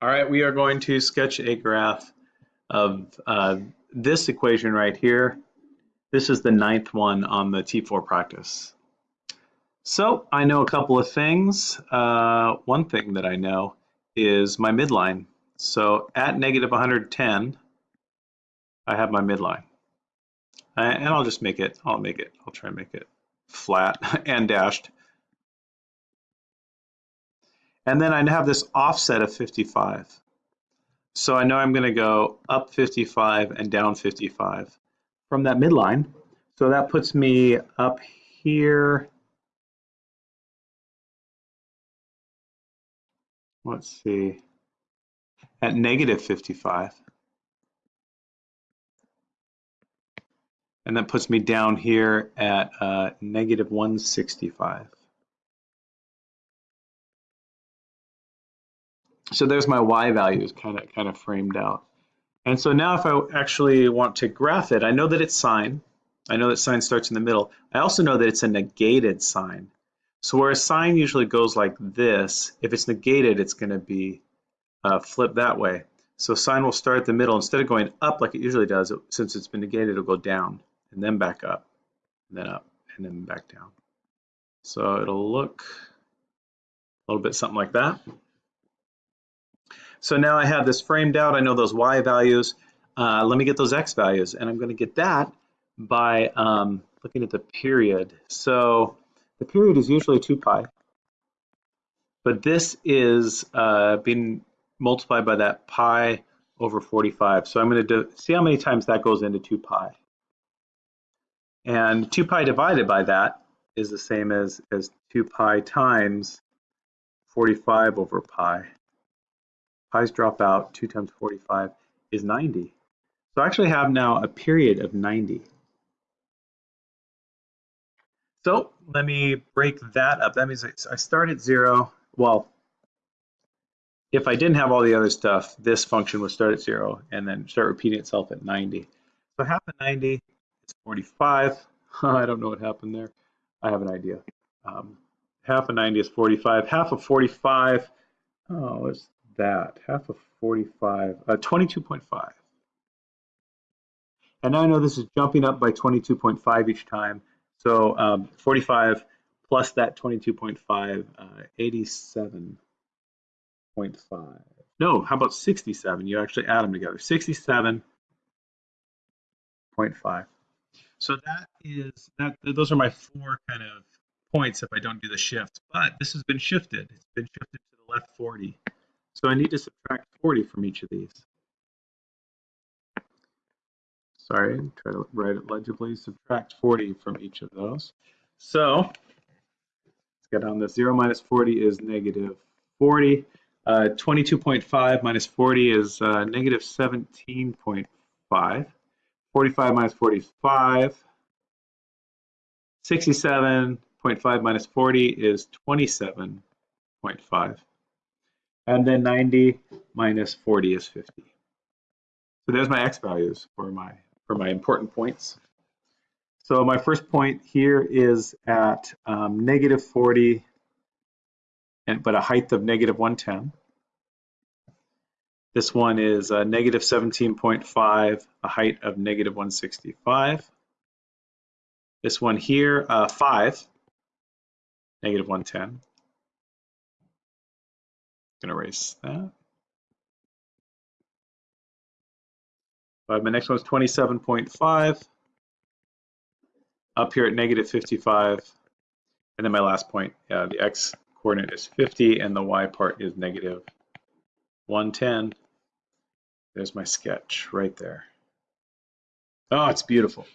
All right, we are going to sketch a graph of uh, this equation right here. This is the ninth one on the T4 practice. So I know a couple of things. Uh, one thing that I know is my midline. So at negative 110, I have my midline. And I'll just make it, I'll make it, I'll try and make it flat and dashed. And then I have this offset of 55. So I know I'm going to go up 55 and down 55 from that midline. So that puts me up here. Let's see, at negative 55. And that puts me down here at uh, negative 165. So there's my y values kind of kind of framed out. And so now if I actually want to graph it, I know that it's sine. I know that sine starts in the middle. I also know that it's a negated sine. So where a sine usually goes like this, if it's negated, it's going to be uh, flipped that way. So sine will start at the middle. Instead of going up like it usually does, it, since it's been negated, it'll go down and then back up, and then up, and then back down. So it'll look a little bit something like that. So now I have this framed out. I know those y values. Uh, let me get those x values. And I'm going to get that by um, looking at the period. So the period is usually 2 pi. But this is uh, being multiplied by that pi over 45. So I'm going to see how many times that goes into 2 pi. And 2 pi divided by that is the same as, as 2 pi times 45 over pi pi's drop out, 2 times 45 is 90. So I actually have now a period of 90. So let me break that up. That means I start at 0. Well, if I didn't have all the other stuff, this function would start at 0 and then start repeating itself at 90. So half of 90 is 45. I don't know what happened there. I have an idea. Um, half of 90 is 45. Half of 45, oh, it's that? Half of 45, uh, 22.5. And I know this is jumping up by 22.5 each time. So um, 45 plus that 22.5, uh, 87.5. No, how about 67? You actually add them together. 67.5. So that is that. Those are my four kind of points if I don't do the shift. But this has been shifted. It's been shifted to the left 40. So I need to subtract 40 from each of these. Sorry, try to write it legibly. Subtract 40 from each of those. So let's get on this. 0 minus 40 is negative 40. 22.5 uh, minus 40 is uh, negative 17.5. 45 minus 40 is 5. 67.5 minus 40 is 27.5 and then 90 minus 40 is 50. So there's my x values for my for my important points. So my first point here is at um, negative 40, and but a height of negative 110. This one is uh, negative 17.5, a height of negative 165. This one here, uh, 5, negative 110 to erase that. But my next one is 27.5. Up here at negative 55. And then my last point, uh, the x coordinate is 50 and the y part is negative 110. There's my sketch right there. Oh, it's beautiful.